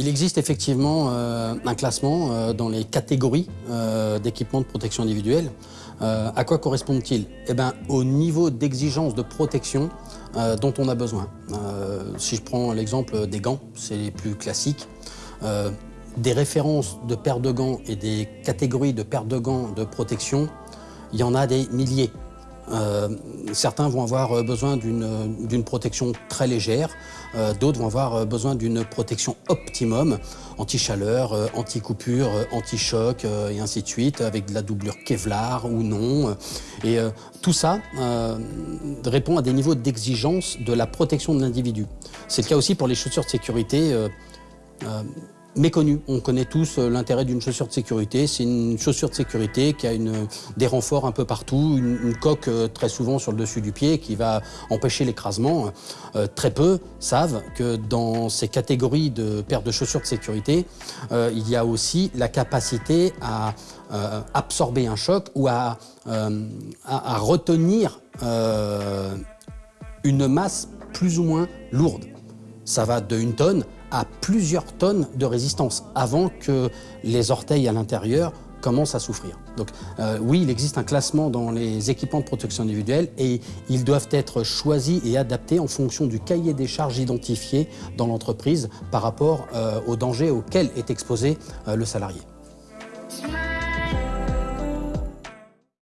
Il existe effectivement euh, un classement euh, dans les catégories euh, d'équipements de protection individuelle. à quoi correspondent-ils? Eh bien, au niveau d'exigence de protection dont on a besoin. si je prends l'exemple des gants, c'est les plus classiques. des références de paires de gants et des catégories de paires de gants de protection, il y en a des milliers. Euh, certains vont avoir euh, besoin d'une protection très légère, euh, d'autres vont avoir besoin d'une protection optimum, anti-chaleur, anti-coupure, anti-choc et ainsi de suite, avec de la doublure Kevlar ou non. Et tout ça répond à des niveaux d'exigence de la protection de l'individu. C'est le cas aussi pour les chaussures de sécurité méconnu. On connaît tous euh, l'intérêt d'une chaussure de sécurité. C'est une chaussure de sécurité qui a des renforts un peu partout, une, coque euh, très souvent sur le dessus du pied qui va empêcher l'écrasement. Euh, très peu savent que dans ces catégories de paires de chaussures de sécurité, il y a aussi la capacité à absorber un choc ou à, à retenir une masse plus ou moins lourde. Ça va de une tonne à plusieurs tonnes de résistance avant que les orteils à l'intérieur commencent à souffrir. Donc euh, oui, il existe un classement dans les équipements de protection individuelle et ils doivent être choisis et adaptés en fonction du cahier des charges identifié dans l'entreprise par rapport euh, aux dangers auxquels est exposé euh, le salarié.